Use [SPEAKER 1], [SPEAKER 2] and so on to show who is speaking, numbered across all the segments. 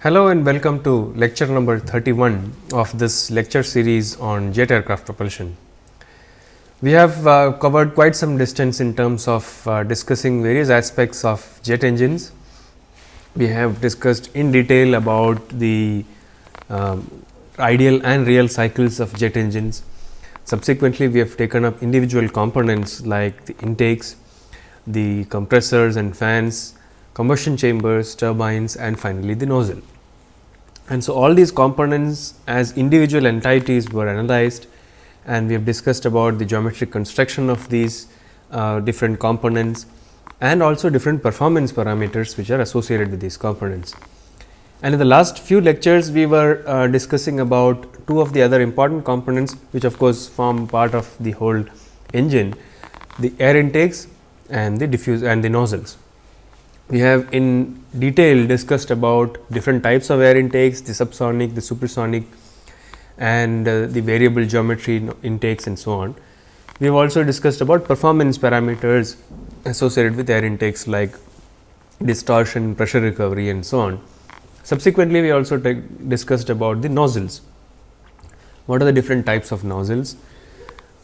[SPEAKER 1] Hello and welcome to lecture number 31 of this lecture series on jet aircraft propulsion. We have uh, covered quite some distance in terms of uh, discussing various aspects of jet engines. We have discussed in detail about the um, ideal and real cycles of jet engines. Subsequently, we have taken up individual components like the intakes, the compressors and fans, combustion chambers, turbines and finally, the nozzle. And so, all these components as individual entities were analyzed and we have discussed about the geometric construction of these uh, different components and also different performance parameters which are associated with these components. And in the last few lectures, we were uh, discussing about two of the other important components, which of course form part of the whole engine, the air intakes and the diffuse and the nozzles. We have in detail discussed about different types of air intakes, the subsonic, the supersonic and uh, the variable geometry intakes and so on. We have also discussed about performance parameters associated with air intakes like distortion, pressure recovery and so on. Subsequently, we also discussed about the nozzles. What are the different types of nozzles?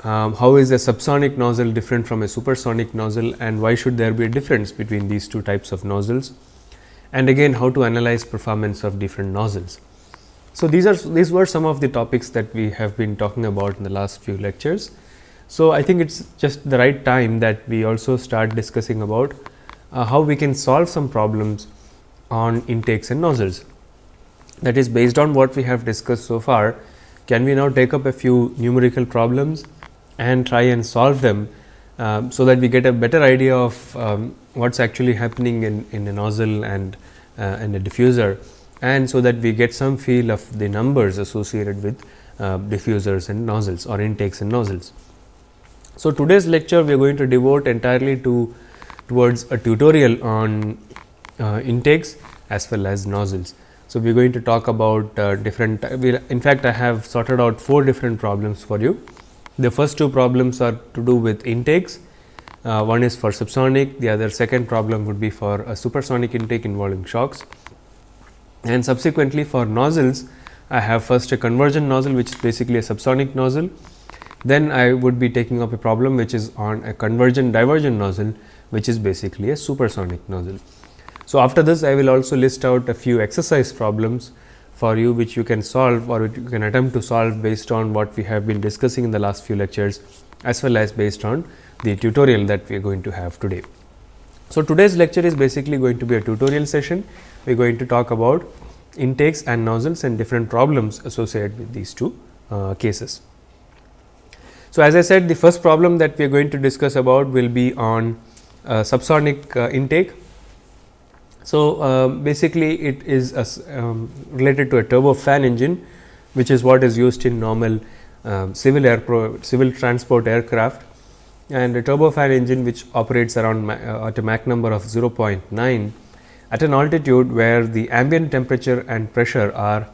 [SPEAKER 1] Um, how is a subsonic nozzle different from a supersonic nozzle and why should there be a difference between these two types of nozzles? And again how to analyze performance of different nozzles. So, these are these were some of the topics that we have been talking about in the last few lectures. So, I think it is just the right time that we also start discussing about uh, how we can solve some problems on intakes and nozzles. That is based on what we have discussed so far, can we now take up a few numerical problems and try and solve them, uh, so that we get a better idea of um, what is actually happening in, in a nozzle and, uh, and a diffuser and so that we get some feel of the numbers associated with uh, diffusers and nozzles or intakes and nozzles. So, today's lecture we are going to devote entirely to towards a tutorial on uh, intakes as well as nozzles. So, we are going to talk about uh, different in fact, I have sorted out four different problems for you. The first two problems are to do with intakes, uh, one is for subsonic, the other second problem would be for a supersonic intake involving shocks. And subsequently for nozzles, I have first a convergent nozzle which is basically a subsonic nozzle. Then I would be taking up a problem which is on a convergent divergent nozzle which is basically a supersonic nozzle. So, after this I will also list out a few exercise problems for you which you can solve or you can attempt to solve based on what we have been discussing in the last few lectures as well as based on the tutorial that we are going to have today. So, today's lecture is basically going to be a tutorial session. We are going to talk about intakes and nozzles and different problems associated with these two uh, cases. So, as I said the first problem that we are going to discuss about will be on uh, subsonic uh, intake so, uh, basically it is a, um, related to a turbofan engine which is what is used in normal uh, civil air civil transport aircraft and a turbofan engine which operates around uh, at a Mach number of 0.9 at an altitude where the ambient temperature and pressure are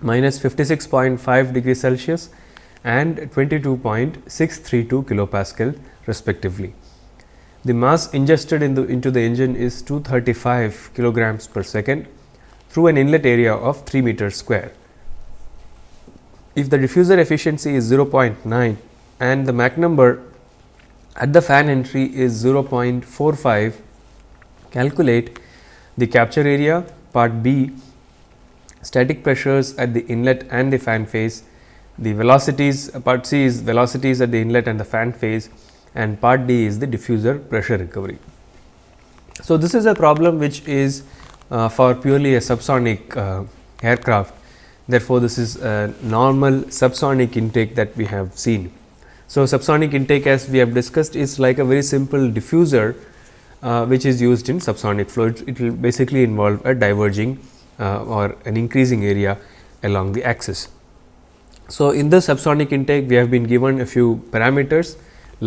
[SPEAKER 1] minus 56.5 degree Celsius and 22.632 kilopascal respectively. The mass ingested in the, into the engine is 235 kilograms per second through an inlet area of 3 meters square. If the diffuser efficiency is 0.9 and the Mach number at the fan entry is 0.45, calculate the capture area part B, static pressures at the inlet and the fan face, the velocities part C is velocities at the inlet and the fan face and part D is the diffuser pressure recovery. So, this is a problem which is uh, for purely a subsonic uh, aircraft. Therefore, this is a normal subsonic intake that we have seen. So, subsonic intake as we have discussed is like a very simple diffuser uh, which is used in subsonic flow. It, it will basically involve a diverging uh, or an increasing area along the axis. So, in the subsonic intake we have been given a few parameters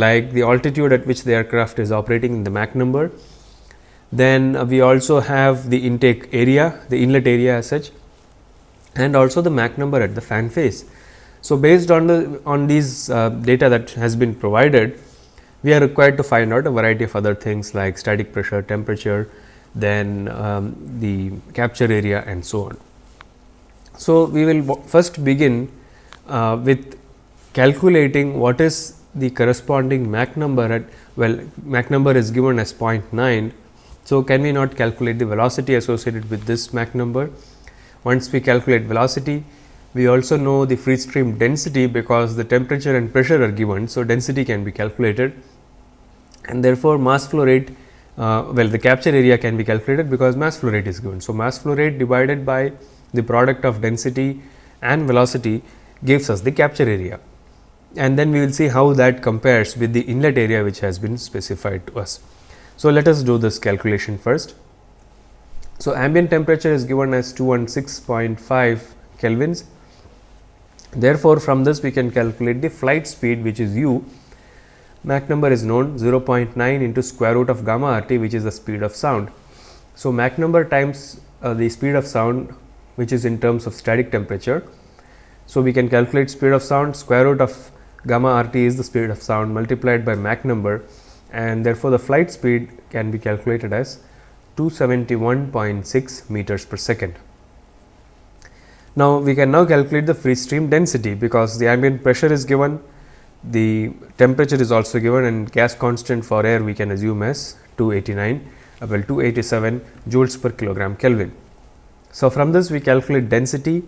[SPEAKER 1] like the altitude at which the aircraft is operating in the Mach number. Then uh, we also have the intake area, the inlet area as such and also the Mach number at the fan face. So, based on the on these uh, data that has been provided, we are required to find out a variety of other things like static pressure, temperature, then um, the capture area and so on. So, we will first begin uh, with calculating what is the corresponding Mach number at well Mach number is given as 0.9. So, can we not calculate the velocity associated with this Mach number? Once we calculate velocity, we also know the free stream density because the temperature and pressure are given. So, density can be calculated and therefore, mass flow rate uh, well the capture area can be calculated because mass flow rate is given. So, mass flow rate divided by the product of density and velocity gives us the capture area and then we will see how that compares with the inlet area which has been specified to us. So, let us do this calculation first. So, ambient temperature is given as 216.5 kelvins. Therefore, from this we can calculate the flight speed which is u. Mach number is known 0.9 into square root of gamma r t which is the speed of sound. So, Mach number times uh, the speed of sound which is in terms of static temperature. So, we can calculate speed of sound square root of gamma r t is the speed of sound multiplied by Mach number and therefore, the flight speed can be calculated as 271.6 meters per second. Now, we can now calculate the free stream density because the ambient pressure is given, the temperature is also given and gas constant for air we can assume as 289 uh, well 287 joules per kilogram Kelvin. So, from this we calculate density,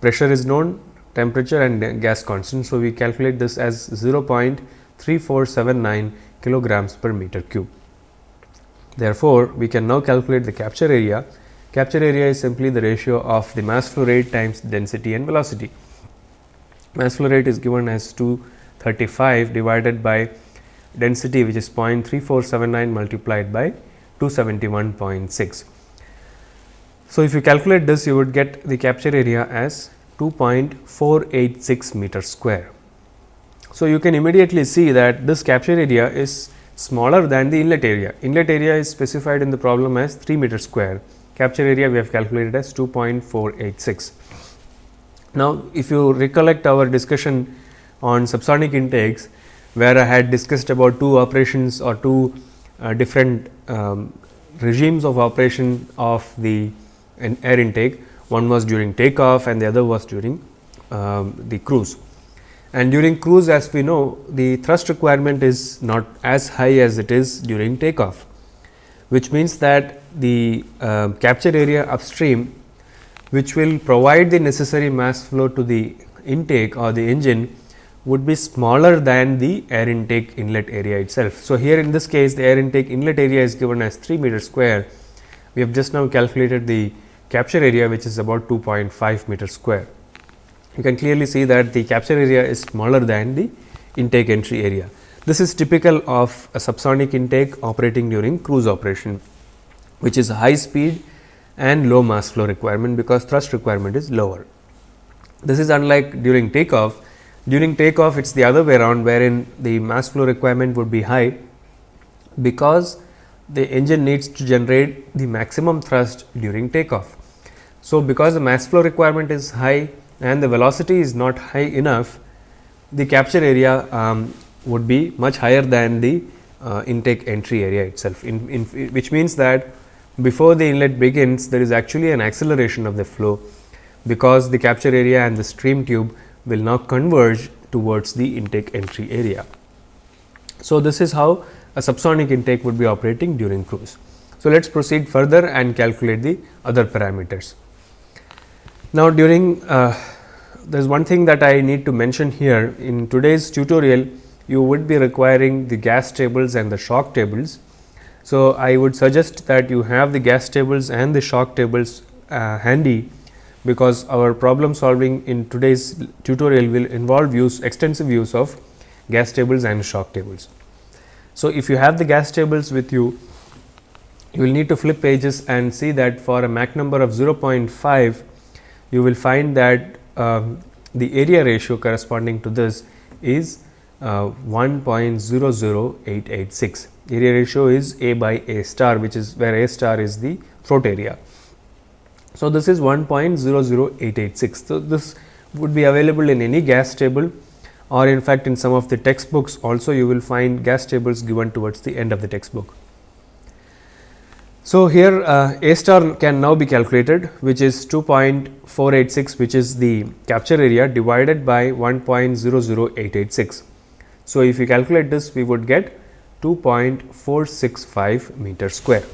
[SPEAKER 1] pressure is known, temperature and gas constant. So, we calculate this as 0.3479 kilograms per meter cube. Therefore, we can now calculate the capture area. Capture area is simply the ratio of the mass flow rate times density and velocity. Mass flow rate is given as 235 divided by density which is 0.3479 multiplied by 271.6. So, if you calculate this you would get the capture area as 2.486 meter square. So, you can immediately see that this capture area is smaller than the inlet area. Inlet area is specified in the problem as 3 meter square, capture area we have calculated as 2.486. Now, if you recollect our discussion on subsonic intakes, where I had discussed about two operations or two uh, different um, regimes of operation of the an air intake, one was during takeoff and the other was during um, the cruise. And during cruise as we know the thrust requirement is not as high as it is during takeoff, which means that the uh, capture area upstream which will provide the necessary mass flow to the intake or the engine would be smaller than the air intake inlet area itself. So, here in this case the air intake inlet area is given as 3 meter square. We have just now calculated the capture area which is about 2.5 meter square. You can clearly see that the capture area is smaller than the intake entry area. This is typical of a subsonic intake operating during cruise operation, which is high speed and low mass flow requirement because thrust requirement is lower. This is unlike during takeoff. During takeoff, it is the other way around wherein the mass flow requirement would be high because the engine needs to generate the maximum thrust during takeoff. So, because the mass flow requirement is high and the velocity is not high enough, the capture area um, would be much higher than the uh, intake entry area itself, in, in, which means that before the inlet begins there is actually an acceleration of the flow, because the capture area and the stream tube will now converge towards the intake entry area. So, this is how a subsonic intake would be operating during cruise. So, let us proceed further and calculate the other parameters. Now, during uh, there is one thing that I need to mention here in today's tutorial you would be requiring the gas tables and the shock tables. So, I would suggest that you have the gas tables and the shock tables uh, handy because our problem solving in today's tutorial will involve use extensive use of gas tables and shock tables. So, if you have the gas tables with you, you will need to flip pages and see that for a Mach number of 0.5 you will find that um, the area ratio corresponding to this is uh, 1.00886. Area ratio is A by A star which is where A star is the throat area. So, this is 1.00886. So, this would be available in any gas table or in fact, in some of the textbooks also you will find gas tables given towards the end of the textbook. So, here uh, A star can now be calculated which is 2.486 which is the capture area divided by 1.00886. So, if we calculate this we would get 2.465 meter square.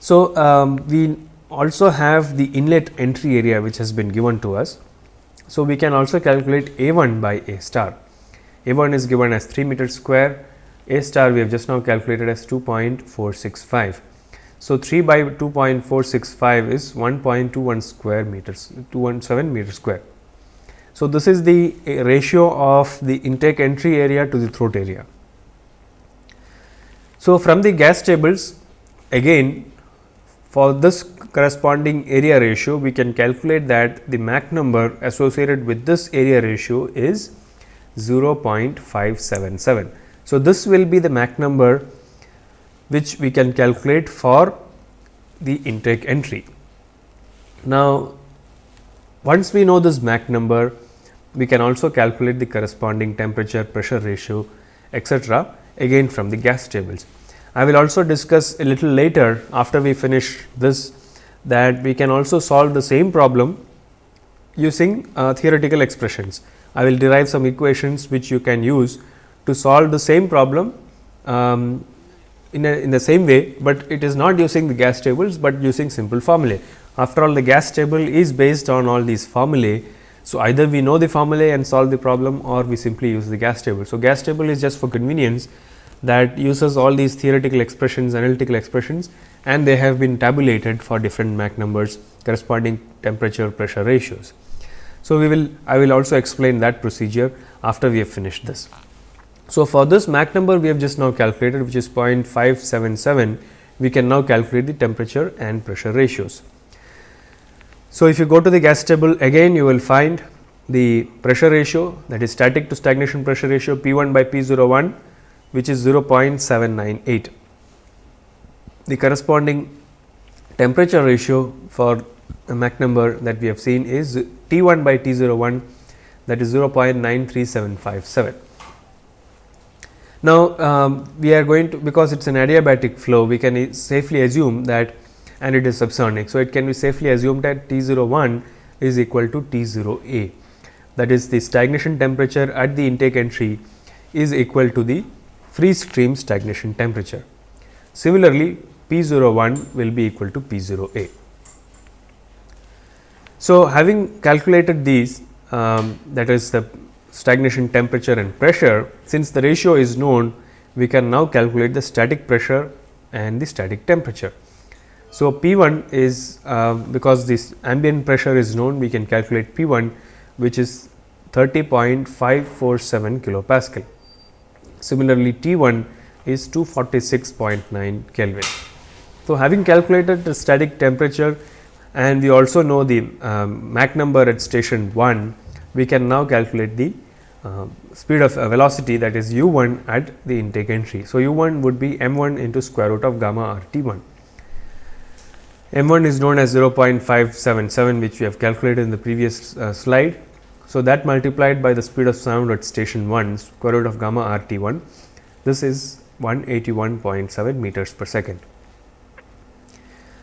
[SPEAKER 1] So, um, we also have the inlet entry area which has been given to us. So, we can also calculate A 1 by A star. A 1 is given as 3 meter square, A star we have just now calculated as 2.465. So, 3 by 2.465 is 1.21 square meters 217 meter square. So, this is the eh, ratio of the intake entry area to the throat area. So, from the gas tables again for this corresponding area ratio, we can calculate that the Mach number associated with this area ratio is 0.577. So, this will be the Mach number which we can calculate for the intake entry. Now, once we know this Mach number, we can also calculate the corresponding temperature, pressure ratio, etc. again from the gas tables. I will also discuss a little later after we finish this that we can also solve the same problem using uh, theoretical expressions. I will derive some equations which you can use to solve the same problem um, in, a, in the same way, but it is not using the gas tables, but using simple formulae. After all the gas table is based on all these formulae. So, either we know the formulae and solve the problem or we simply use the gas table. So, gas table is just for convenience that uses all these theoretical expressions, analytical expressions and they have been tabulated for different Mach numbers corresponding temperature pressure ratios. So, we will I will also explain that procedure after we have finished this. So, for this Mach number we have just now calculated which is 0.577 we can now calculate the temperature and pressure ratios. So, if you go to the gas table again you will find the pressure ratio that is static to stagnation pressure ratio P 1 by P 01 which is 0.798 the corresponding temperature ratio for a Mach number that we have seen is T 1 by T 01 that is 0.93757. Now, um, we are going to because it is an adiabatic flow we can safely assume that and it is subsonic. So, it can be safely assumed that T 0 01 is equal to T 0 A that is the stagnation temperature at the intake entry is equal to the free stream stagnation temperature. Similarly, P 0 01 will be equal to P 0 A. So, having calculated these um, that is the stagnation temperature and pressure, since the ratio is known, we can now calculate the static pressure and the static temperature. So, P 1 is uh, because this ambient pressure is known, we can calculate P 1 which is 30.547 kilopascal. Similarly, T 1 is 246.9 Kelvin. So, having calculated the static temperature and we also know the um, Mach number at station 1, we can now calculate the uh, speed of uh, velocity that is u 1 at the intake entry. So, u 1 would be m 1 into square root of gamma r t 1. m 1 is known as 0.577 which we have calculated in the previous uh, slide. So, that multiplied by the speed of sound at station 1 square root of gamma r t 1 this is 181.7 meters per second.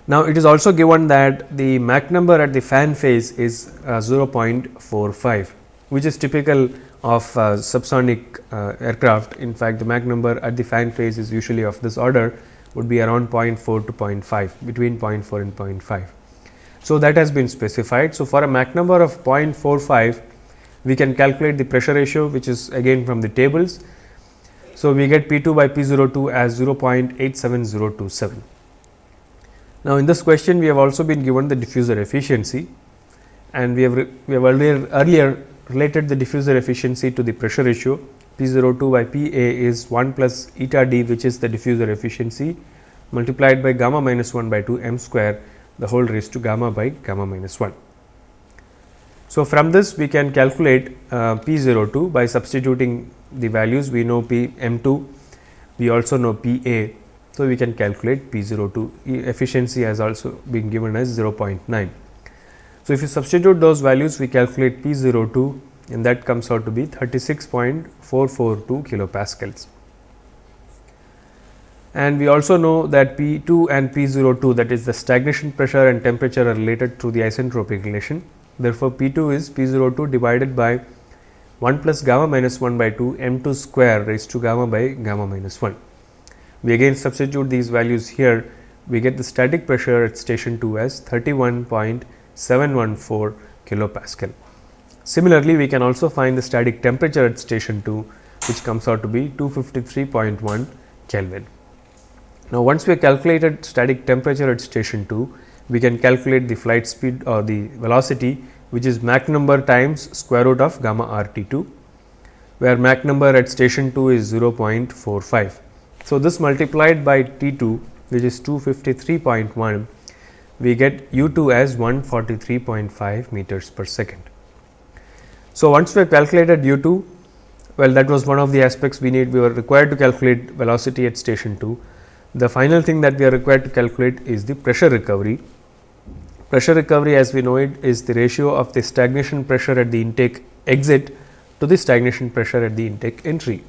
[SPEAKER 1] Now, it is also given that the Mach number at the fan face is uh, 0.45, which is typical of uh, subsonic uh, aircraft. In fact, the Mach number at the fan face is usually of this order would be around 0.4 to 0.5 between 0.4 and 0.5. So, that has been specified. So, for a Mach number of 0.45 we can calculate the pressure ratio which is again from the tables. So, we get P 2 by P 02 as 0.87027. Now, in this question we have also been given the diffuser efficiency and we have we have earlier earlier related the diffuser efficiency to the pressure ratio P 02 by P A is 1 plus eta d which is the diffuser efficiency multiplied by gamma minus 1 by 2 m square the whole raised to gamma by gamma minus 1. So, from this we can calculate uh, P 02 by substituting the values we know P m 2 we also know P A so, we can calculate P 02 efficiency has also been given as 0.9. So, if you substitute those values we calculate P 02 and that comes out to be 36.442 kilopascals. and we also know that P 2 and P 02 that is the stagnation pressure and temperature are related through the isentropic relation. Therefore, P 2 is P 02 divided by 1 plus gamma minus 1 by 2 m 2 square raised to gamma by gamma minus 1. We again substitute these values here, we get the static pressure at station 2 as 31.714 kilopascal. Similarly, we can also find the static temperature at station 2 which comes out to be 253.1 Kelvin. Now, once we have calculated static temperature at station 2, we can calculate the flight speed or the velocity which is Mach number times square root of gamma r T 2, where Mach number at station 2 is 0.45. So, this multiplied by T 2 which is 253.1, we get U 2 as 143.5 meters per second. So, once we have calculated U 2, well that was one of the aspects we need we were required to calculate velocity at station 2. The final thing that we are required to calculate is the pressure recovery. Pressure recovery as we know it is the ratio of the stagnation pressure at the intake exit to the stagnation pressure at the intake entry.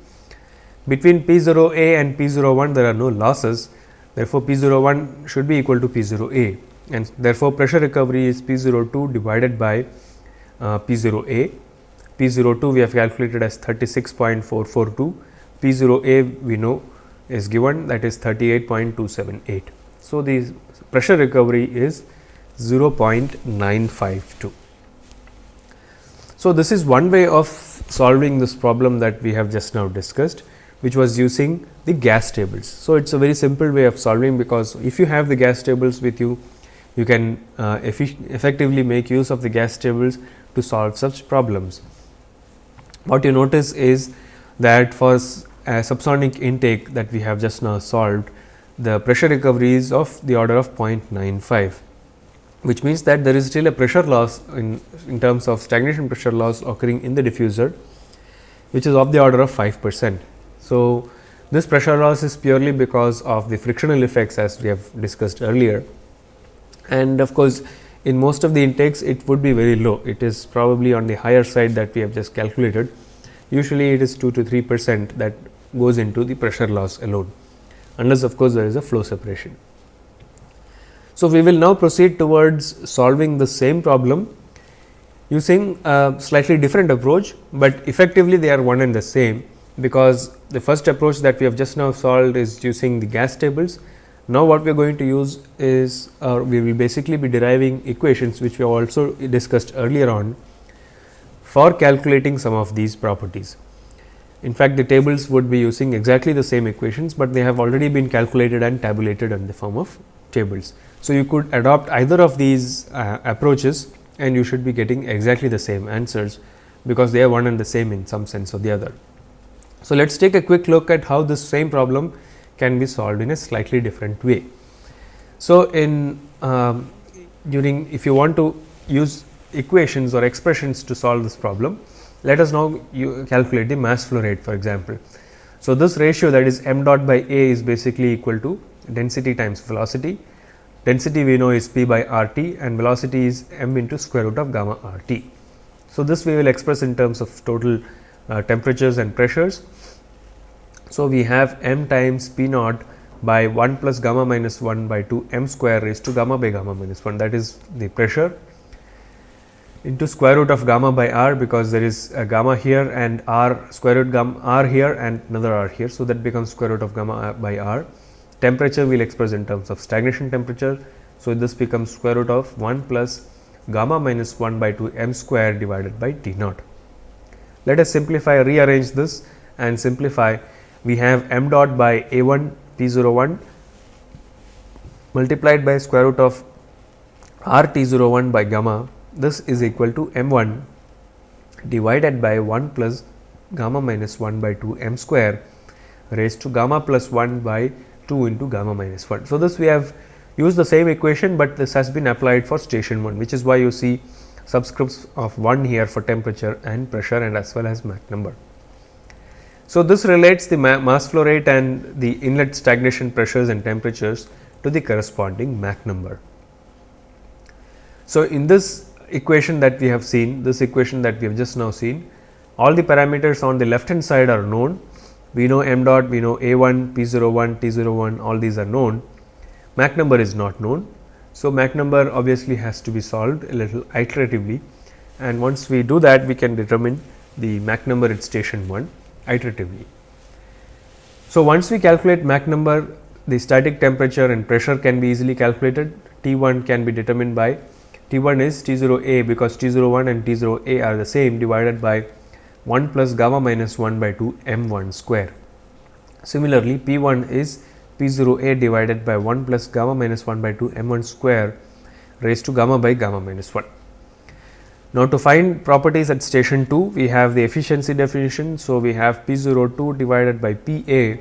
[SPEAKER 1] Between P 0 A and P 0 1 there are no losses therefore, P 0 1 should be equal to P 0 A and therefore, pressure recovery is P 0 2 divided by uh, P 0 A P 02 we have calculated as 36.442, P 0A we know is given that is 38.278. So, the pressure recovery is 0.952. So, this is one way of solving this problem that we have just now discussed which was using the gas tables. So, it is a very simple way of solving because if you have the gas tables with you, you can uh, effectively make use of the gas tables to solve such problems what you notice is that for a subsonic intake that we have just now solved, the pressure recovery is of the order of 0.95, which means that there is still a pressure loss in, in terms of stagnation pressure loss occurring in the diffuser, which is of the order of 5 percent. So, this pressure loss is purely because of the frictional effects as we have discussed earlier. And of course, in most of the intakes it would be very low, it is probably on the higher side that we have just calculated. Usually it is 2 to 3 percent that goes into the pressure loss alone, unless of course, there is a flow separation. So, we will now proceed towards solving the same problem using a slightly different approach, but effectively they are one and the same because the first approach that we have just now solved is using the gas tables now, what we are going to use is uh, we will basically be deriving equations which we have also discussed earlier on for calculating some of these properties. In fact, the tables would be using exactly the same equations, but they have already been calculated and tabulated in the form of tables. So, you could adopt either of these uh, approaches and you should be getting exactly the same answers, because they are one and the same in some sense or the other. So, let us take a quick look at how this same problem can be solved in a slightly different way. So, in um, during if you want to use equations or expressions to solve this problem, let us now you calculate the mass flow rate for example. So, this ratio that is m dot by a is basically equal to density times velocity. Density we know is p by r t and velocity is m into square root of gamma r t. So, this we will express in terms of total uh, temperatures and pressures so, we have m times p naught by 1 plus gamma minus 1 by 2 m square raised to gamma by gamma minus 1 that is the pressure into square root of gamma by r because there is a gamma here and r square root gamma r here and another r here. So, that becomes square root of gamma uh, by r. Temperature we will express in terms of stagnation temperature. So, this becomes square root of 1 plus gamma minus 1 by 2 m square divided by T naught. Let us simplify rearrange this and simplify we have m dot by a 1 p 0 1 multiplied by square root of r t 0 1 by gamma this is equal to m 1 divided by 1 plus gamma minus 1 by 2 m square raised to gamma plus 1 by 2 into gamma minus 1. So, this we have used the same equation, but this has been applied for station 1 which is why you see subscripts of 1 here for temperature and pressure and as well as Mach number. So, this relates the ma mass flow rate and the inlet stagnation pressures and temperatures to the corresponding Mach number. So, in this equation that we have seen, this equation that we have just now seen, all the parameters on the left hand side are known we know m dot, we know a 1, p 0 01, t 0 01 all these are known, Mach number is not known. So, Mach number obviously has to be solved a little iteratively and once we do that we can determine the Mach number at station 1 iteratively. So, once we calculate Mach number the static temperature and pressure can be easily calculated T 1 can be determined by T 1 is T 0 A because T 0 1 and T 0 A are the same divided by 1 plus gamma minus 1 by 2 m 1 square. Similarly, P 1 is P 0 A divided by 1 plus gamma minus 1 by 2 m 1 square raised to gamma by gamma minus 1. Now, to find properties at station 2, we have the efficiency definition. So, we have P 0 2 divided by P A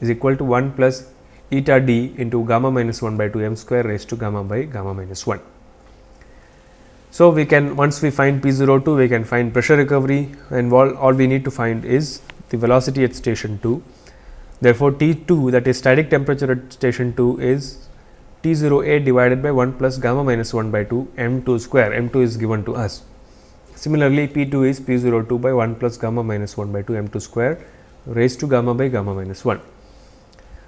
[SPEAKER 1] is equal to 1 plus eta d into gamma minus 1 by 2 m square raised to gamma by gamma minus 1. So, we can once we find P 0 2 we can find pressure recovery and all, all we need to find is the velocity at station 2. Therefore, T 2 that is static temperature at station 2 is T 0 A divided by 1 plus gamma minus 1 by 2 m 2 square m 2 is given to us. Similarly, P 2 is P 0 2 by 1 plus gamma minus 1 by 2 m 2 square raised to gamma by gamma minus 1.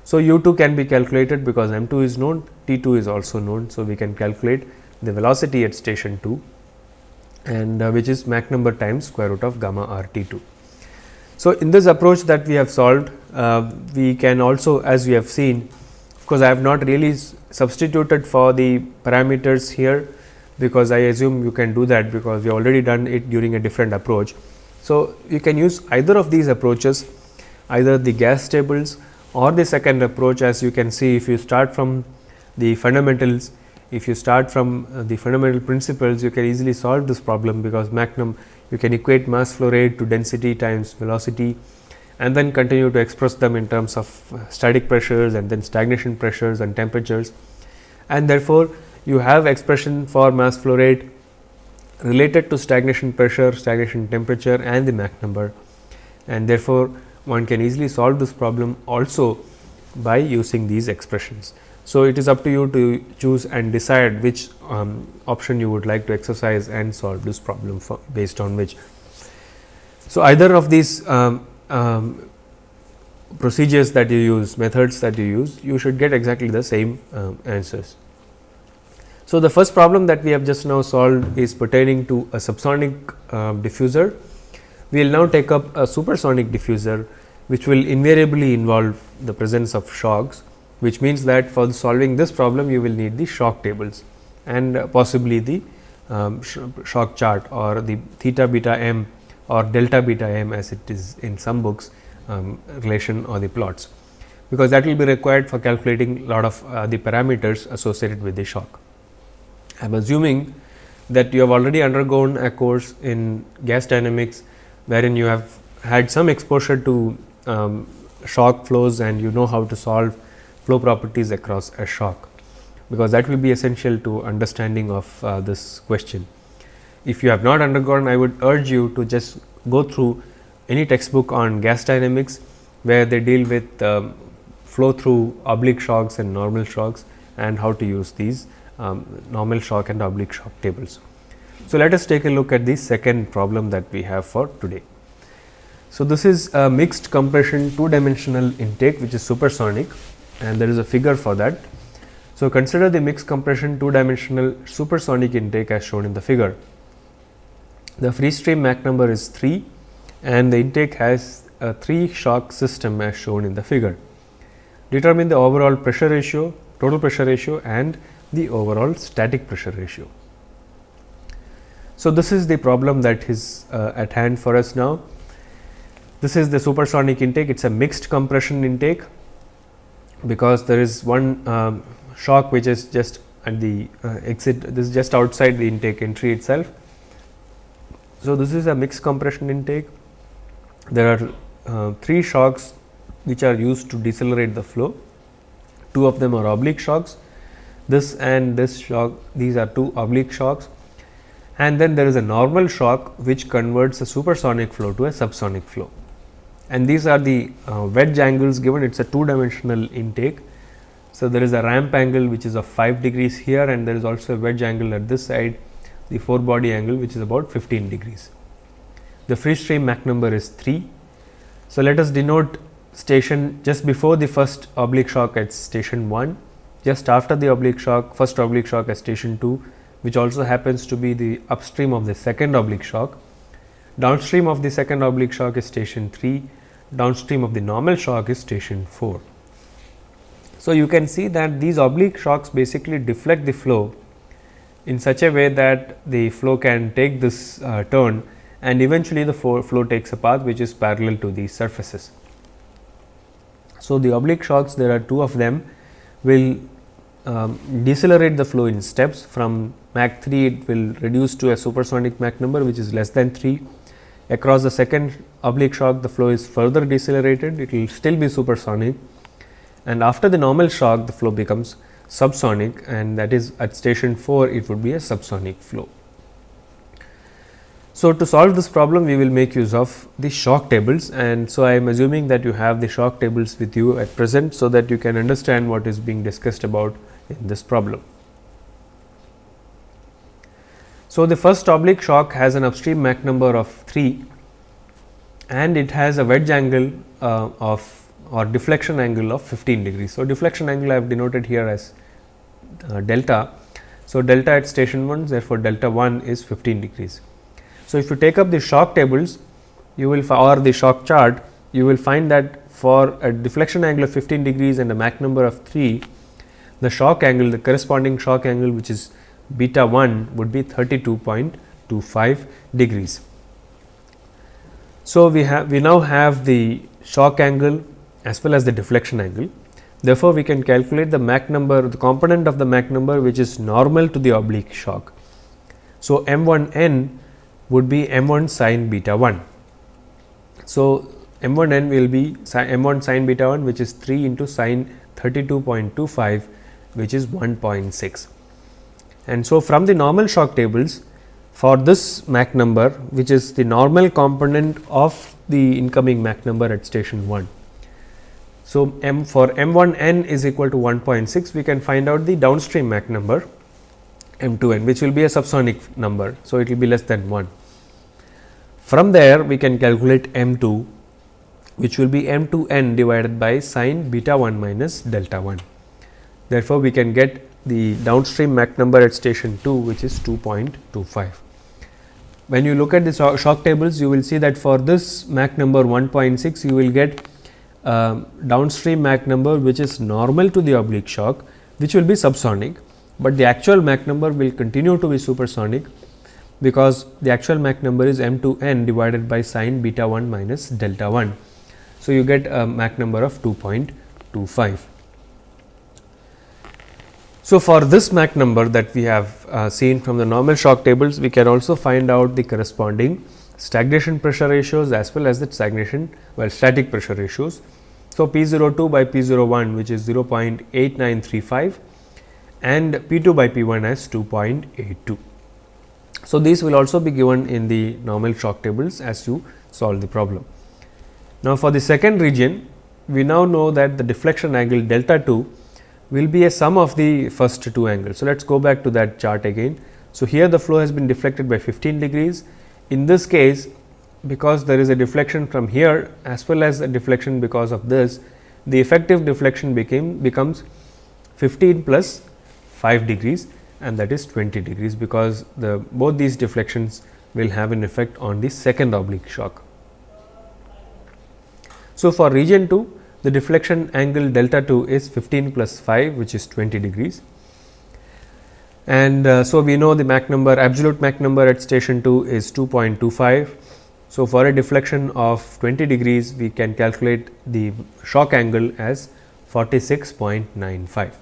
[SPEAKER 1] So, u 2 can be calculated because m 2 is known, T 2 is also known. So, we can calculate the velocity at station 2 and uh, which is Mach number times square root of gamma r T 2. So, in this approach that we have solved, uh, we can also as we have seen, course, I have not really substituted for the parameters here, because I assume you can do that because we already done it during a different approach. So, you can use either of these approaches either the gas tables or the second approach as you can see if you start from the fundamentals if you start from uh, the fundamental principles you can easily solve this problem because Mach num you can equate mass flow rate to density times velocity and then continue to express them in terms of uh, static pressures and then stagnation pressures and temperatures and therefore, you have expression for mass flow rate related to stagnation pressure, stagnation temperature and the Mach number and therefore, one can easily solve this problem also by using these expressions. So, it is up to you to choose and decide which um, option you would like to exercise and solve this problem for based on which. So, either of these um, um, procedures that you use methods that you use you should get exactly the same um, answers. So, the first problem that we have just now solved is pertaining to a subsonic uh, diffuser. We will now take up a supersonic diffuser which will invariably involve the presence of shocks, which means that for solving this problem you will need the shock tables and possibly the um, sh shock chart or the theta beta m or delta beta m as it is in some books um, relation or the plots, because that will be required for calculating lot of uh, the parameters associated with the shock. I am assuming that you have already undergone a course in gas dynamics, wherein you have had some exposure to um, shock flows and you know how to solve flow properties across a shock, because that will be essential to understanding of uh, this question. If you have not undergone, I would urge you to just go through any textbook on gas dynamics, where they deal with um, flow through oblique shocks and normal shocks and how to use these um, normal shock and oblique shock tables. So, let us take a look at the second problem that we have for today. So, this is a mixed compression two dimensional intake which is supersonic and there is a figure for that. So, consider the mixed compression two dimensional supersonic intake as shown in the figure. The free stream Mach number is 3 and the intake has a 3 shock system as shown in the figure. Determine the overall pressure ratio, total pressure ratio and the overall static pressure ratio. So, this is the problem that is uh, at hand for us now. This is the supersonic intake, it is a mixed compression intake, because there is one um, shock which is just at the uh, exit, this is just outside the intake entry itself. So, this is a mixed compression intake. There are uh, three shocks which are used to decelerate the flow. Two of them are oblique shocks. This and this shock, these are two oblique shocks. And then there is a normal shock which converts a supersonic flow to a subsonic flow and these are the uh, wedge angles given it is a two dimensional intake. So, there is a ramp angle which is of 5 degrees here and there is also a wedge angle at this side the forebody angle which is about 15 degrees. The free stream Mach number is 3. So, let us denote station just before the first oblique shock at station 1, just after the oblique shock first oblique shock at station 2 which also happens to be the upstream of the second oblique shock. Downstream of the second oblique shock is station 3, downstream of the normal shock is station 4. So, you can see that these oblique shocks basically deflect the flow in such a way that the flow can take this uh, turn and eventually the flow takes a path which is parallel to these surfaces. So, the oblique shocks there are two of them will um, decelerate the flow in steps from Mach 3 it will reduce to a supersonic Mach number which is less than 3. Across the second oblique shock the flow is further decelerated it will still be supersonic and after the normal shock the flow becomes subsonic and that is at station 4 it would be a subsonic flow. So, to solve this problem we will make use of the shock tables and so I am assuming that you have the shock tables with you at present. So, that you can understand what is being discussed about in this problem. So, the first oblique shock has an upstream Mach number of 3 and it has a wedge angle uh, of or deflection angle of 15 degrees. So, deflection angle I have denoted here as uh, delta. So, delta at station 1 therefore, delta 1 is 15 degrees. So, if you take up the shock tables you will or the shock chart you will find that for a deflection angle of 15 degrees and a Mach number of 3 the shock angle the corresponding shock angle which is beta 1 would be 32.25 degrees. So, we have we now have the shock angle as well as the deflection angle. Therefore, we can calculate the Mach number the component of the Mach number which is normal to the oblique shock. So, m 1 n would be m 1 sin beta 1. So, m 1 n will be m 1 sin beta 1 which is 3 into sin 32.25 which is 1.6. And so, from the normal shock tables for this Mach number which is the normal component of the incoming Mach number at station 1. So, m for m 1 n is equal to 1.6 we can find out the downstream Mach number m 2 n which will be a subsonic number. So, it will be less than 1. From there we can calculate m 2 which will be m 2 n divided by sine beta 1 minus delta 1. Therefore, we can get the downstream Mach number at station 2 which is 2.25. When you look at the shock tables you will see that for this Mach number 1.6 you will get uh, downstream Mach number which is normal to the oblique shock which will be subsonic, but the actual Mach number will continue to be supersonic because the actual Mach number is m 2 n divided by sine beta 1 minus delta 1. So, you get a Mach number of 2.25. So, for this Mach number that we have uh, seen from the normal shock tables, we can also find out the corresponding stagnation pressure ratios as well as the stagnation well static pressure ratios. So, P 02 by P 01 which is 0.8935 and P 2 by P 1 as 2.82. So, these will also be given in the normal shock tables as you solve the problem. Now, for the second region we now know that the deflection angle delta 2 will be a sum of the first two angles. So, let us go back to that chart again. So, here the flow has been deflected by 15 degrees. In this case, because there is a deflection from here as well as a deflection because of this, the effective deflection became becomes 15 plus 5 degrees and that is 20 degrees, because the both these deflections will have an effect on the second oblique shock. So, for region 2 the deflection angle delta 2 is 15 plus 5 which is 20 degrees. And uh, so, we know the Mach number absolute Mach number at station 2 is 2.25. So, for a deflection of 20 degrees we can calculate the shock angle as 46.95.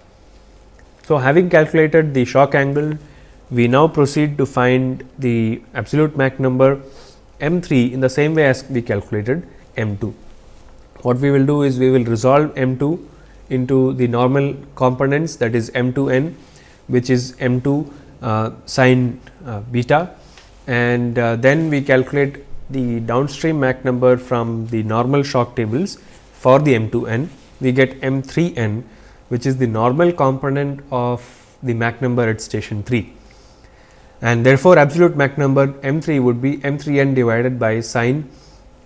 [SPEAKER 1] So, having calculated the shock angle we now proceed to find the absolute Mach number m 3 in the same way as we calculated m 2 what we will do is we will resolve m 2 into the normal components that is m 2 n which is m 2 uh, sin uh, beta and uh, then we calculate the downstream Mach number from the normal shock tables for the m 2 n we get m 3 n which is the normal component of the Mach number at station 3 and therefore, absolute Mach number m 3 would be m 3 n divided by sin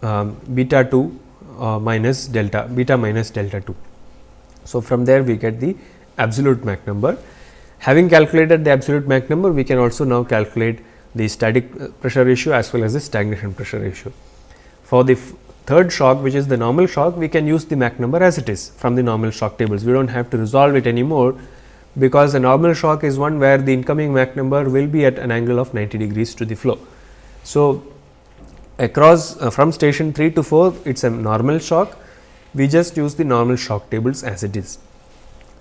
[SPEAKER 1] um, beta 2 uh, minus delta beta minus delta 2. So, from there we get the absolute Mach number. Having calculated the absolute Mach number, we can also now calculate the static uh, pressure ratio as well as the stagnation pressure ratio. For the third shock which is the normal shock, we can use the Mach number as it is from the normal shock tables. We do not have to resolve it anymore, because the normal shock is one where the incoming Mach number will be at an angle of 90 degrees to the flow. So, across uh, from station 3 to 4 it is a normal shock, we just use the normal shock tables as it is.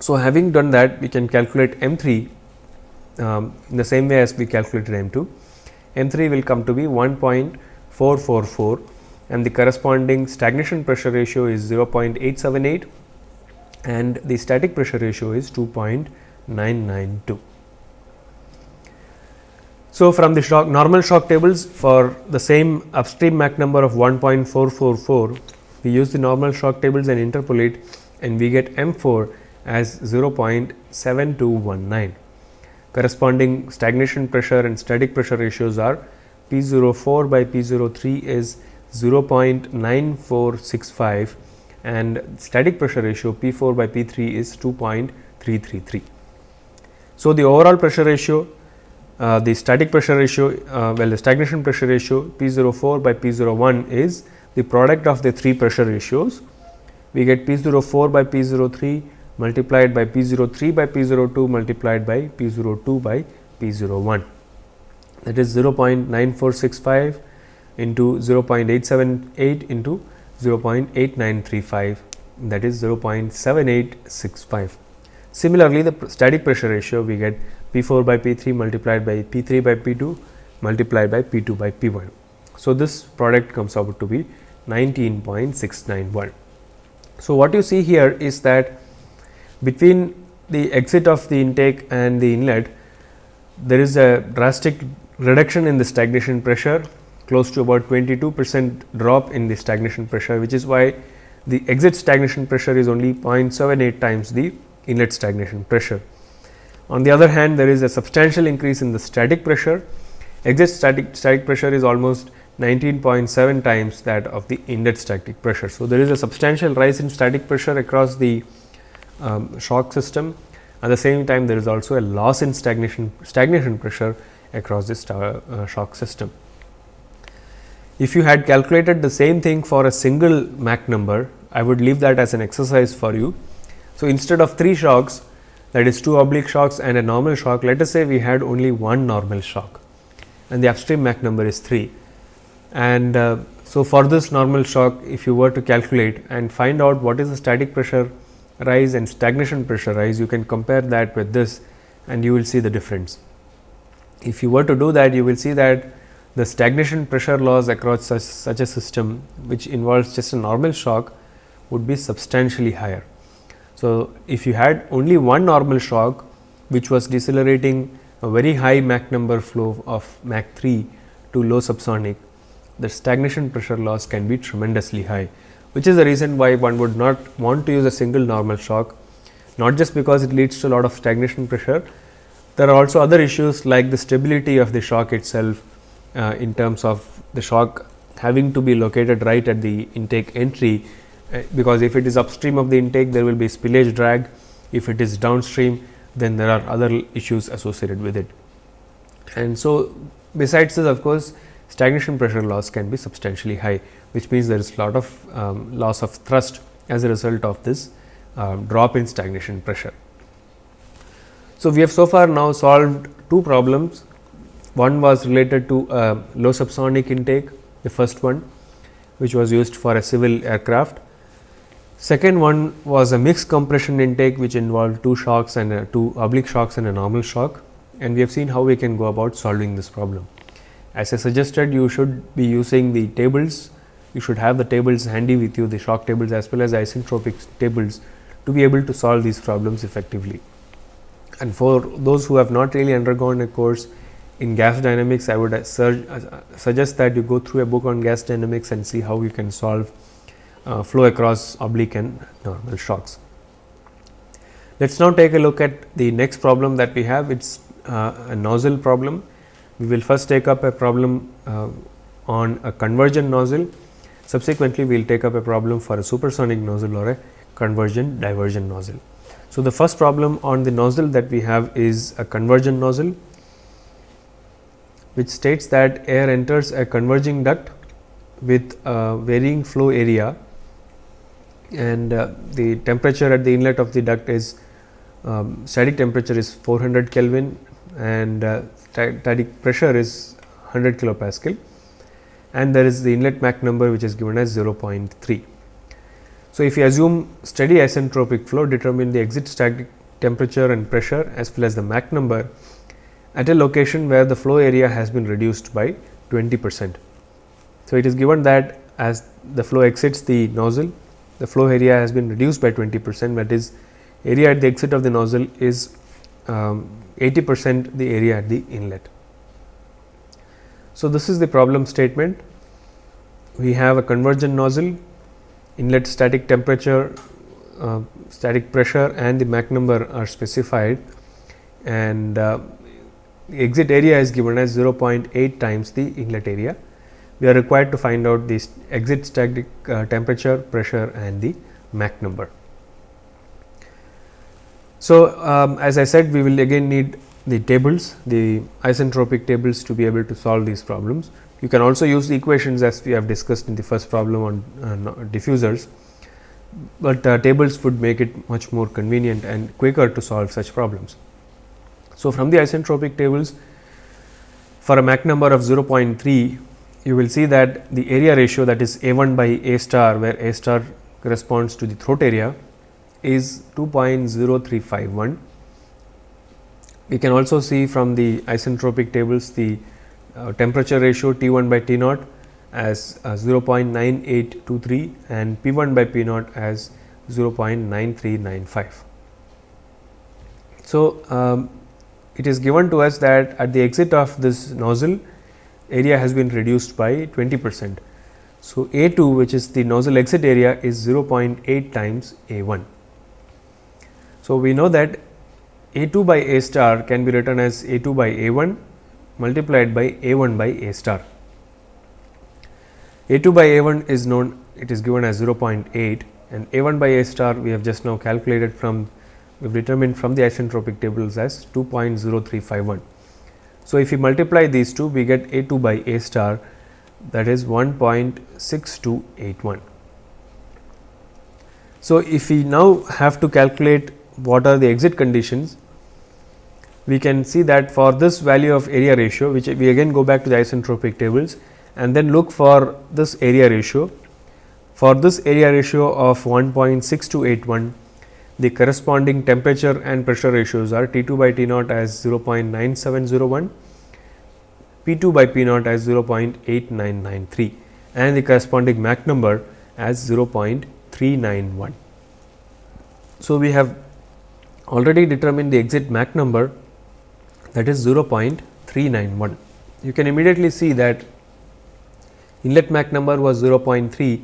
[SPEAKER 1] So, having done that we can calculate M 3 um, in the same way as we calculated M 2. M 3 will come to be 1.444 and the corresponding stagnation pressure ratio is 0.878 and the static pressure ratio is 2.992. So, from the shock normal shock tables for the same upstream Mach number of 1.444, we use the normal shock tables and interpolate and we get M 4 as 0.7219. Corresponding stagnation pressure and static pressure ratios are P 04 by P 03 is 0.9465 and static pressure ratio P 4 by P 3 is 2.333. So, the overall pressure ratio, uh, the static pressure ratio, uh, well the stagnation pressure ratio P 04 by P 01 is the product of the three pressure ratios. We get P 04 by P 03 multiplied by P 03 by P 02 multiplied by P 02 by P 01 that is 0.9465 into 0.878 into 0.8935 that is 0.7865. Similarly, the static pressure ratio we get P 4 by P 3 multiplied by P 3 by P 2 multiplied by P 2 by P 1. So, this product comes out to be 19.691. So, what you see here is that between the exit of the intake and the inlet, there is a drastic reduction in the stagnation pressure close to about 22 percent drop in the stagnation pressure, which is why the exit stagnation pressure is only 0.78 times the inlet stagnation pressure. On the other hand, there is a substantial increase in the static pressure. Exit static, static pressure is almost 19.7 times that of the inlet static pressure. So, there is a substantial rise in static pressure across the um, shock system. At the same time, there is also a loss in stagnation, stagnation pressure across this uh, shock system. If you had calculated the same thing for a single Mach number, I would leave that as an exercise for you. So, instead of 3 shocks that is 2 oblique shocks and a normal shock, let us say we had only one normal shock and the upstream Mach number is 3. And uh, so, for this normal shock if you were to calculate and find out what is the static pressure rise and stagnation pressure rise, you can compare that with this and you will see the difference. If you were to do that, you will see that the stagnation pressure loss across such, such a system which involves just a normal shock would be substantially higher. So, if you had only one normal shock which was decelerating a very high Mach number flow of Mach 3 to low subsonic, the stagnation pressure loss can be tremendously high, which is the reason why one would not want to use a single normal shock, not just because it leads to a lot of stagnation pressure. There are also other issues like the stability of the shock itself uh, in terms of the shock having to be located right at the intake entry, uh, because if it is upstream of the intake there will be spillage drag, if it is downstream then there are other issues associated with it. And so, besides this of course, stagnation pressure loss can be substantially high, which means there is a lot of um, loss of thrust as a result of this um, drop in stagnation pressure. So, we have so far now solved two problems one was related to uh, low subsonic intake, the first one which was used for a civil aircraft. Second one was a mixed compression intake which involved two shocks and two oblique shocks and a normal shock and we have seen how we can go about solving this problem. As I suggested you should be using the tables, you should have the tables handy with you the shock tables as well as isentropic tables to be able to solve these problems effectively. And for those who have not really undergone a course in gas dynamics, I would uh, uh, suggest that you go through a book on gas dynamics and see how you can solve uh, flow across oblique and normal shocks. Let us now take a look at the next problem that we have, it is uh, a nozzle problem. We will first take up a problem uh, on a convergent nozzle. Subsequently, we will take up a problem for a supersonic nozzle or a convergent divergent nozzle. So, the first problem on the nozzle that we have is a convergent nozzle, which states that air enters a converging duct with a varying flow area and uh, the temperature at the inlet of the duct is um, static temperature is 400 Kelvin and uh, static pressure is 100 kilopascal and there is the inlet Mach number which is given as 0.3. So, if you assume steady isentropic flow determine the exit static temperature and pressure as well as the Mach number at a location where the flow area has been reduced by 20 percent. So, it is given that as the flow exits the nozzle, the flow area has been reduced by 20 percent that is area at the exit of the nozzle is um, 80 percent the area at the inlet. So, this is the problem statement. We have a convergent nozzle, inlet static temperature, uh, static pressure and the Mach number are specified and uh, exit area is given as 0.8 times the inlet area we are required to find out the exit static uh, temperature, pressure and the Mach number. So, um, as I said we will again need the tables, the isentropic tables to be able to solve these problems. You can also use the equations as we have discussed in the first problem on uh, diffusers, but uh, tables would make it much more convenient and quicker to solve such problems. So, from the isentropic tables for a Mach number of 0.3 you will see that the area ratio that is A 1 by A star where A star corresponds to the throat area is 2.0351. We can also see from the isentropic tables the uh, temperature ratio T 1 by T naught as uh, 0.9823 and P 1 by P naught as 0.9395. So, um, it is given to us that at the exit of this nozzle area has been reduced by 20 percent. So, A 2 which is the nozzle exit area is 0.8 times A 1. So, we know that A 2 by A star can be written as A 2 by A 1 multiplied by A 1 by A star. A 2 by A 1 is known it is given as 0.8 and A 1 by A star we have just now calculated from we have determined from the isentropic tables as 2.0351. So, if we multiply these two we get A 2 by A star that is 1.6281. So, if we now have to calculate what are the exit conditions, we can see that for this value of area ratio which we again go back to the isentropic tables and then look for this area ratio. For this area ratio of 1.6281 the corresponding temperature and pressure ratios are T 2 by T naught as 0.9701, P 2 by P naught as 0.8993 and the corresponding Mach number as 0.391. So, we have already determined the exit Mach number that is 0.391. You can immediately see that inlet Mach number was 0.3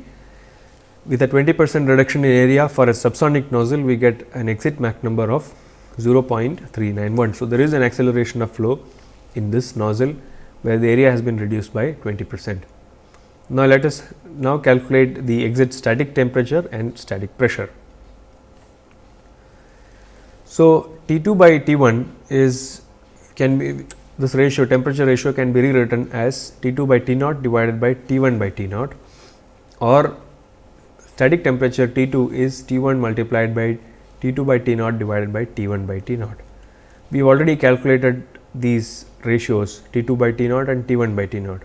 [SPEAKER 1] with a 20 percent reduction in area for a subsonic nozzle, we get an exit Mach number of 0.391. So, there is an acceleration of flow in this nozzle, where the area has been reduced by 20 percent. Now, let us now calculate the exit static temperature and static pressure. So, T 2 by T 1 is can be this ratio temperature ratio can be rewritten as T 2 by T naught divided by T 1 by T naught or static temperature T 2 is T 1 multiplied by T 2 by T naught divided by T 1 by T naught. We have already calculated these ratios T 2 by T naught and T 1 by T naught.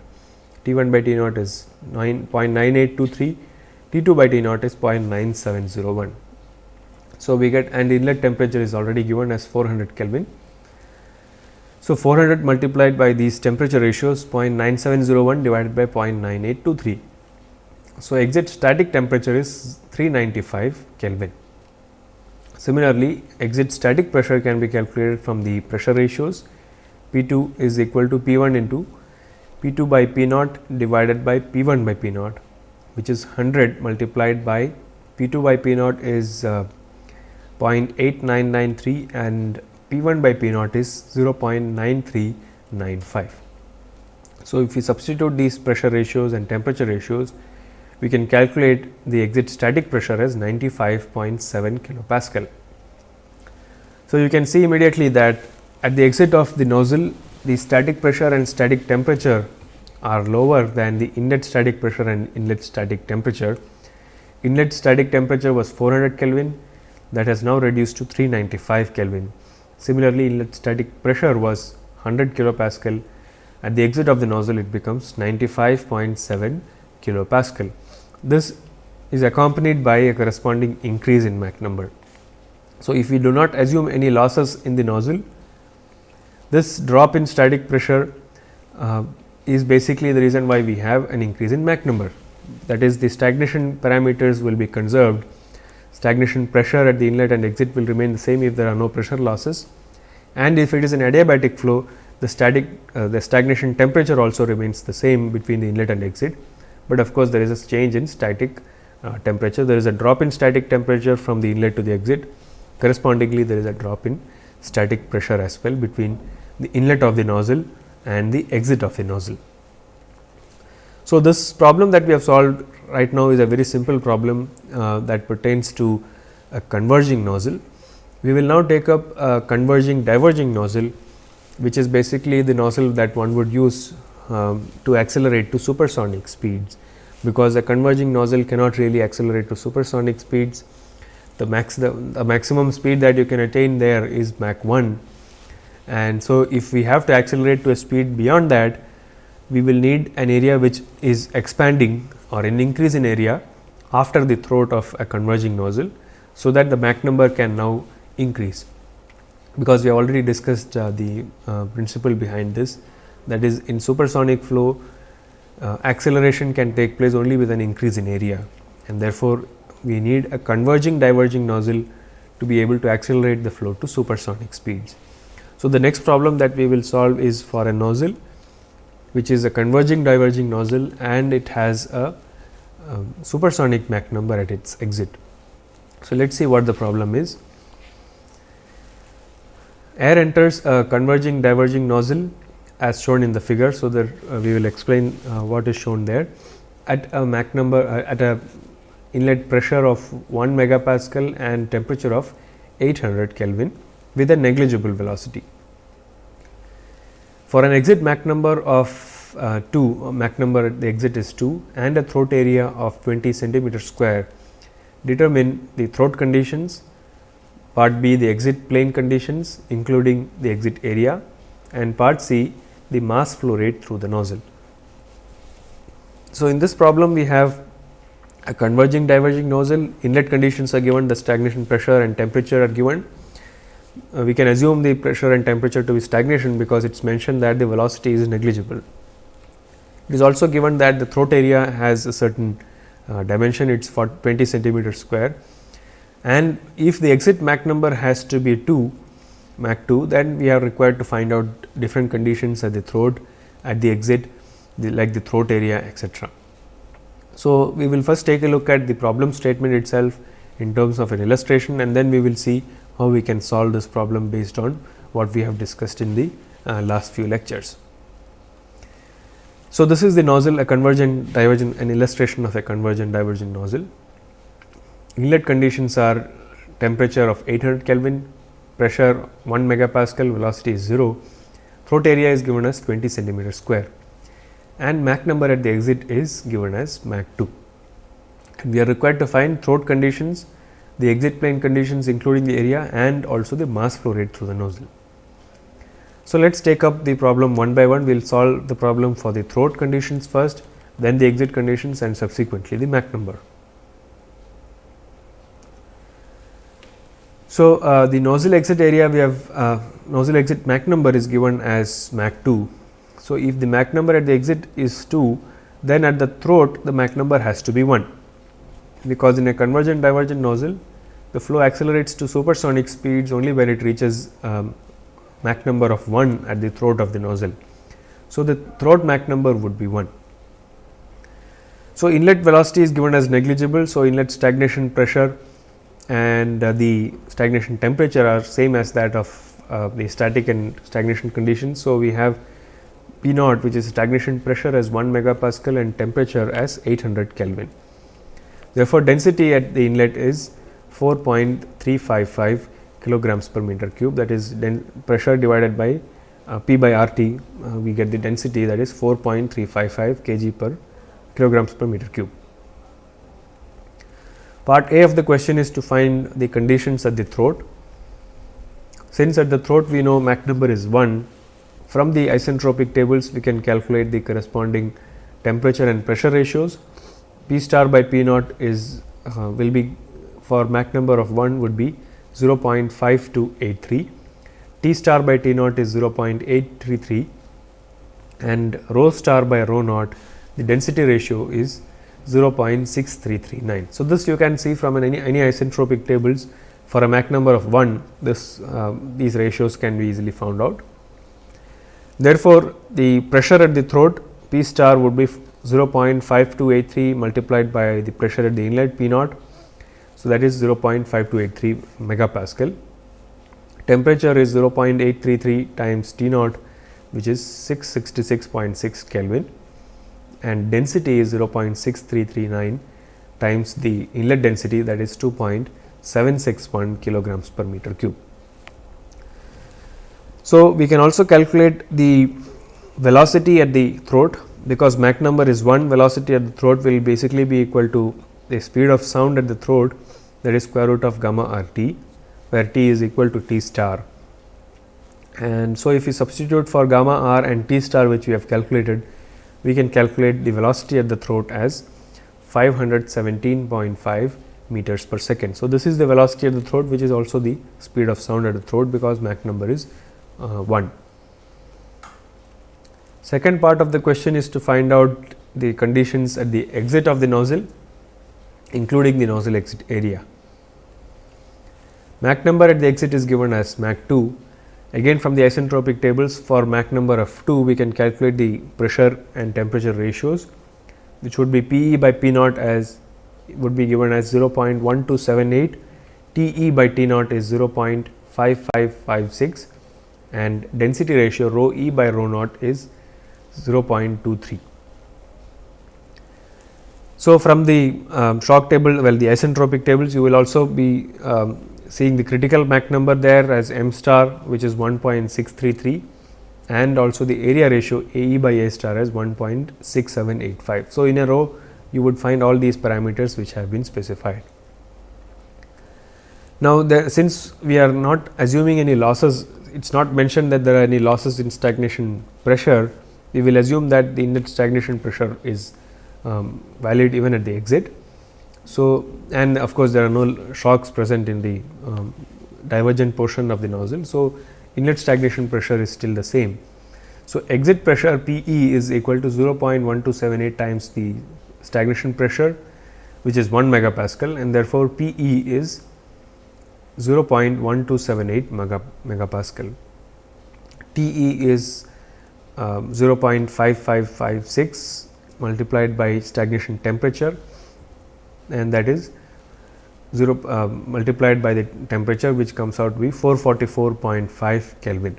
[SPEAKER 1] T 1 by T naught is 9.9823, T 2 by T naught is 0.9701. So, we get and inlet temperature is already given as 400 Kelvin. So, 400 multiplied by these temperature ratios 0.9701 divided by 0.9823 so, exit static temperature is 395 Kelvin. Similarly, exit static pressure can be calculated from the pressure ratios P 2 is equal to P 1 into P 2 by P naught divided by P 1 by P naught which is 100 multiplied by P 2 by P naught is uh, 0.8993 and P 1 by P naught is 0.9395. So, if we substitute these pressure ratios and temperature ratios we can calculate the exit static pressure as 95.7 kilopascal. So, you can see immediately that at the exit of the nozzle the static pressure and static temperature are lower than the inlet static pressure and inlet static temperature. Inlet static temperature was 400 Kelvin that has now reduced to 395 Kelvin. Similarly, inlet static pressure was 100 kilopascal at the exit of the nozzle it becomes 95.7 kilopascal. This is accompanied by a corresponding increase in Mach number. So, if we do not assume any losses in the nozzle, this drop in static pressure uh, is basically the reason why we have an increase in Mach number. That is the stagnation parameters will be conserved, stagnation pressure at the inlet and exit will remain the same if there are no pressure losses and if it is an adiabatic flow the static uh, the stagnation temperature also remains the same between the inlet and exit, but of course, there is a change in static uh, temperature. There is a drop in static temperature from the inlet to the exit correspondingly there is a drop in static pressure as well between the inlet of the nozzle and the exit of the nozzle. So, this problem that we have solved right now is a very simple problem uh, that pertains to a converging nozzle. We will now take up a converging diverging nozzle which is basically the nozzle that one would use um, to accelerate to supersonic speeds, because a converging nozzle cannot really accelerate to supersonic speeds. The max the, the maximum speed that you can attain there is Mach 1 and so if we have to accelerate to a speed beyond that we will need an area which is expanding or an increase in area after the throat of a converging nozzle. So, that the Mach number can now increase because we have already discussed uh, the uh, principle behind this that is in supersonic flow uh, acceleration can take place only with an increase in area and therefore, we need a converging diverging nozzle to be able to accelerate the flow to supersonic speeds. So, the next problem that we will solve is for a nozzle which is a converging diverging nozzle and it has a, supersonic Mach number at its exit. So, let us see what the problem is. Air enters a converging diverging nozzle as shown in the figure. So, that uh, we will explain uh, what is shown there at a Mach number uh, at a inlet pressure of 1 megapascal and temperature of 800 Kelvin with a negligible velocity. For an exit Mach number of uh, 2, uh, Mach number at the exit is 2 and a throat area of 20 centimeter square, determine the throat conditions part B the exit plane conditions including the exit area and part C the mass flow rate through the nozzle. So, in this problem we have a converging diverging nozzle inlet conditions are given the stagnation pressure and temperature are given. Uh, we can assume the pressure and temperature to be stagnation because it is mentioned that the velocity is negligible. It is also given that the throat area has a certain uh, dimension it is for 20 centimeter square and if the exit Mach number has to be 2 Mach 2 then we are required to find out different conditions at the throat at the exit the, like the throat area etc. So, we will first take a look at the problem statement itself in terms of an illustration and then we will see how we can solve this problem based on what we have discussed in the uh, last few lectures. So, this is the nozzle a convergent divergent an illustration of a convergent divergent nozzle inlet conditions are temperature of 800 Kelvin, pressure 1 megapascal, velocity is 0, throat area is given as 20 centimeter square and Mach number at the exit is given as Mach 2. And we are required to find throat conditions, the exit plane conditions including the area and also the mass flow rate through the nozzle. So, let us take up the problem one by one, we will solve the problem for the throat conditions first, then the exit conditions and subsequently the Mach number. So, uh, the nozzle exit area we have uh, nozzle exit Mach number is given as Mach 2. So, if the Mach number at the exit is 2 then at the throat the Mach number has to be 1 because in a convergent divergent nozzle the flow accelerates to supersonic speeds only when it reaches um, Mach number of 1 at the throat of the nozzle. So, the throat Mach number would be 1. So, inlet velocity is given as negligible. So, inlet stagnation pressure and uh, the stagnation temperature are same as that of uh, the static and stagnation conditions. So, we have P naught which is stagnation pressure as 1 megapascal and temperature as 800 Kelvin. Therefore, density at the inlet is 4.355 kilograms per meter cube that is pressure divided by uh, P by R T uh, we get the density that is 4.355 kg per kilograms per meter cube. Part A of the question is to find the conditions at the throat. Since at the throat we know Mach number is 1, from the isentropic tables we can calculate the corresponding temperature and pressure ratios. P star by P naught is uh, will be for Mach number of 1 would be 0.5283, T star by T naught is 0.833 and rho star by rho naught the density ratio is 0.6339. So, this you can see from any, any isentropic tables for a Mach number of 1 this uh, these ratios can be easily found out. Therefore, the pressure at the throat P star would be 0.5283 multiplied by the pressure at the inlet P naught. So, that is 0.5283 megapascal. Temperature is 0.833 times T naught which is 666.6 Kelvin and density is 0.6339 times the inlet density that is 2.761 kilograms per meter cube. So, we can also calculate the velocity at the throat because Mach number is 1 velocity at the throat will basically be equal to the speed of sound at the throat that is square root of gamma r t where t is equal to t star. And so, if we substitute for gamma r and t star which we have calculated we can calculate the velocity at the throat as 517.5 meters per second. So, this is the velocity at the throat which is also the speed of sound at the throat because Mach number is uh, 1. Second part of the question is to find out the conditions at the exit of the nozzle including the nozzle exit area. Mach number at the exit is given as Mach 2 Again from the isentropic tables for Mach number of 2 we can calculate the pressure and temperature ratios which would be P e by P naught as would be given as 0.1278, T e by T naught is 0.5556 and density ratio rho e by rho naught is 0.23. So, from the um, shock table well the isentropic tables you will also be um, seeing the critical Mach number there as m star which is 1.633 and also the area ratio A e by A star as 1.6785. So, in a row you would find all these parameters which have been specified. Now, since we are not assuming any losses, it is not mentioned that there are any losses in stagnation pressure, we will assume that the inlet stagnation pressure is um, valid even at the exit. So, and of course, there are no shocks present in the um, divergent portion of the nozzle. So, inlet stagnation pressure is still the same. So, exit pressure P e is equal to 0.1278 times the stagnation pressure which is 1 megapascal and therefore, P e is 0.1278 mega, megapascal. T e is um, 0.5556 multiplied by stagnation temperature and that is 0 uh, multiplied by the temperature which comes out to be 444.5 Kelvin.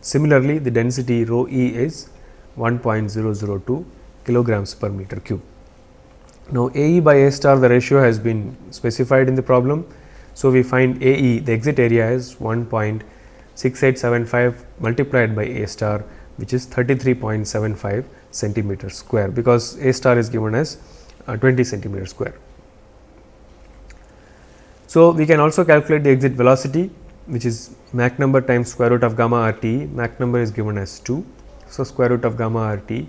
[SPEAKER 1] Similarly, the density rho e is 1.002 kilograms per meter cube. Now, A e by A star the ratio has been specified in the problem. So, we find A e the exit area is 1.6875 multiplied by A star which is 33.75 centimeter square because A star is given as uh, 20 centimeter square. So, we can also calculate the exit velocity which is Mach number times square root of gamma r t, Mach number is given as 2. So, square root of gamma r t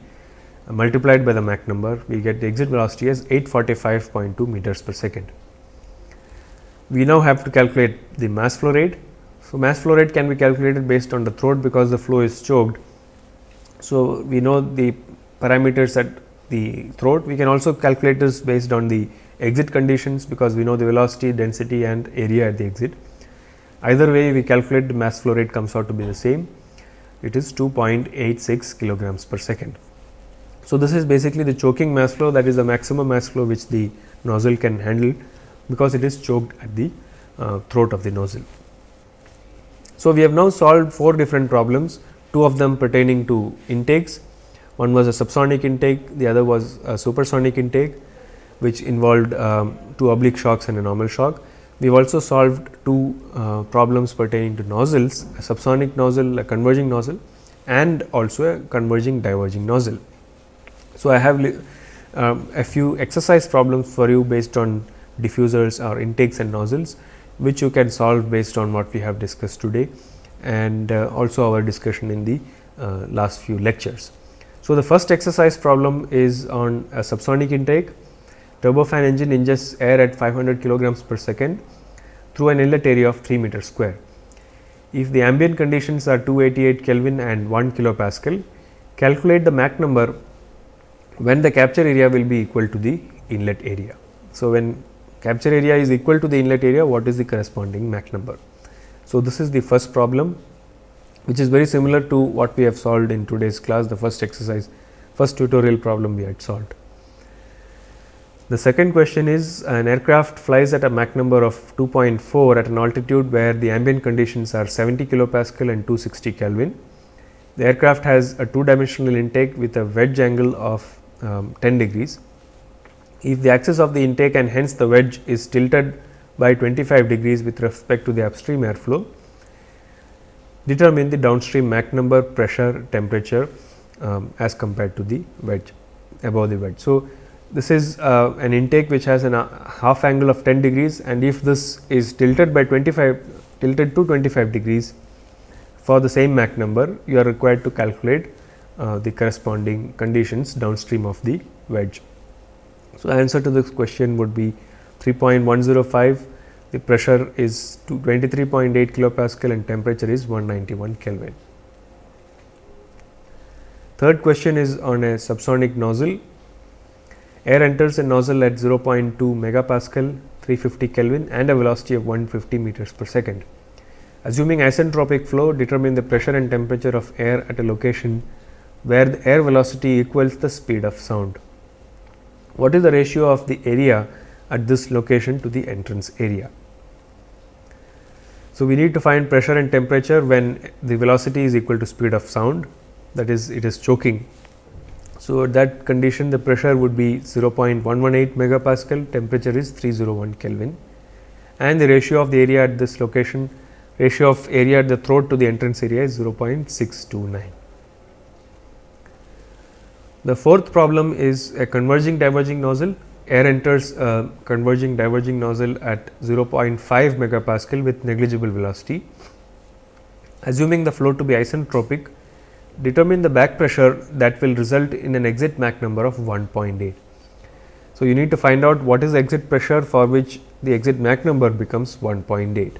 [SPEAKER 1] uh, multiplied by the Mach number we get the exit velocity as 845.2 meters per second. We now have to calculate the mass flow rate. So, mass flow rate can be calculated based on the throat because the flow is choked. So, we know the parameters at the throat. We can also calculate this based on the exit conditions because we know the velocity, density and area at the exit. Either way we calculate the mass flow rate comes out to be the same. It is 2.86 kilograms per second. So, this is basically the choking mass flow that is the maximum mass flow which the nozzle can handle because it is choked at the uh, throat of the nozzle. So, we have now solved four different problems, two of them pertaining to intakes one was a subsonic intake, the other was a supersonic intake. which involved um, two oblique shocks and a normal shock. We have also solved two uh, problems pertaining to nozzles, a subsonic nozzle, a converging nozzle and also a converging diverging nozzle. So, I have um, a few exercise problems for you based on diffusers or intakes and nozzles, which you can solve based on what we have discussed today and uh, also our discussion in the uh, last few lectures. So, the first exercise problem is on a subsonic intake. Turbofan engine ingests air at 500 kilograms per second through an inlet area of 3 meter square. If the ambient conditions are 288 Kelvin and 1 kilopascal, calculate the Mach number when the capture area will be equal to the inlet area. So, when capture area is equal to the inlet area, what is the corresponding Mach number? So, this is the first problem which is very similar to what we have solved in today's class, the first exercise, first tutorial problem we had solved. The second question is an aircraft flies at a Mach number of 2.4 at an altitude where the ambient conditions are 70 kilopascal and 260 Kelvin. The aircraft has a two dimensional intake with a wedge angle of um, 10 degrees. If the axis of the intake and hence the wedge is tilted by 25 degrees with respect to the upstream airflow, determine the downstream Mach number, pressure, temperature um, as compared to the wedge above the wedge. So, this is uh, an intake which has a uh, half angle of 10 degrees and if this is tilted by 25 tilted to 25 degrees for the same Mach number you are required to calculate uh, the corresponding conditions downstream of the wedge. So, answer to this question would be 3.105 the pressure is 23.8 kilopascal and temperature is 191 Kelvin. Third question is on a subsonic nozzle Air enters a nozzle at 0.2 megapascal 350 Kelvin and a velocity of 150 meters per second. Assuming isentropic flow, determine the pressure and temperature of air at a location where the air velocity equals the speed of sound. What is the ratio of the area at this location to the entrance area? So, we need to find pressure and temperature when the velocity is equal to speed of sound that is it is choking so, at that condition the pressure would be 0.118 megapascal, temperature is 301 Kelvin and the ratio of the area at this location, ratio of area at the throat to the entrance area is 0.629. The fourth problem is a converging diverging nozzle. Air enters a converging diverging nozzle at 0.5 megapascal with negligible velocity. Assuming the flow to be isentropic, determine the back pressure that will result in an exit Mach number of 1.8. So, you need to find out what is the exit pressure for which the exit Mach number becomes 1.8.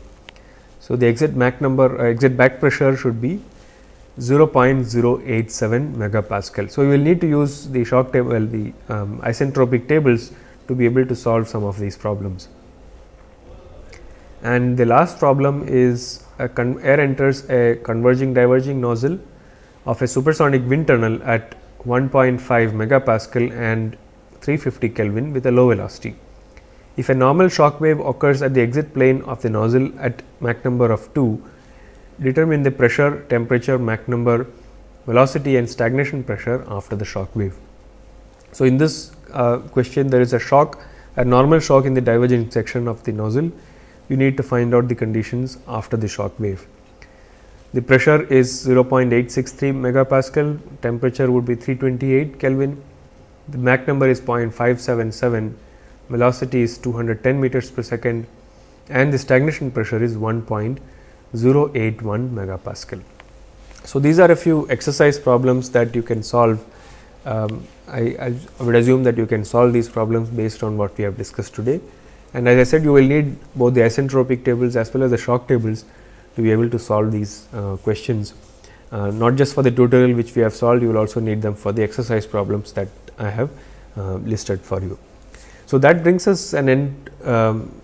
[SPEAKER 1] So, the exit Mach number uh, exit back pressure should be 0.087 megapascal. So, you will need to use the shock table well, the um, isentropic tables to be able to solve some of these problems. And the last problem is air enters a converging diverging nozzle of a supersonic wind tunnel at 1.5 megapascal and 350 Kelvin with a low velocity. If a normal shock wave occurs at the exit plane of the nozzle at Mach number of 2, determine the pressure, temperature, Mach number, velocity and stagnation pressure after the shock wave. So, in this uh, question there is a shock, a normal shock in the divergent section of the nozzle, you need to find out the conditions after the shock wave. The pressure is 0.863 megapascal, temperature would be 328 Kelvin, the Mach number is 0.577, velocity is 210 meters per second and the stagnation pressure is 1.081 megapascal. So, these are a few exercise problems that you can solve. Um, I, I, would assume that you can solve these problems based on what we have discussed today. And as I said, you will need both the isentropic tables as well as the shock tables to be able to solve these uh, questions. Uh, not just for the tutorial which we have solved, you will also need them for the exercise problems that I have uh, listed for you. So, that brings us an end um,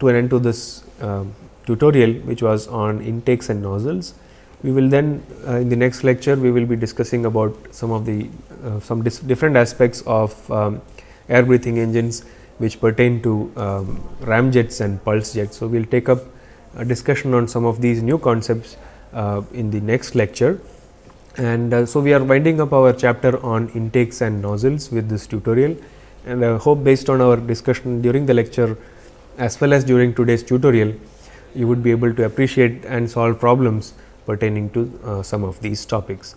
[SPEAKER 1] to an end to this um, tutorial which was on intakes and nozzles. We will then uh, in the next lecture we will be discussing about some of the uh, some different aspects of um, air breathing engines which pertain to um, ramjets and pulse jets. So, we will take up a discussion on some of these new concepts uh, in the next lecture. And uh, so, we are winding up our chapter on intakes and nozzles with this tutorial and I hope based on our discussion during the lecture as well as during today's tutorial, you would be able to appreciate and solve problems pertaining to uh, some of these topics.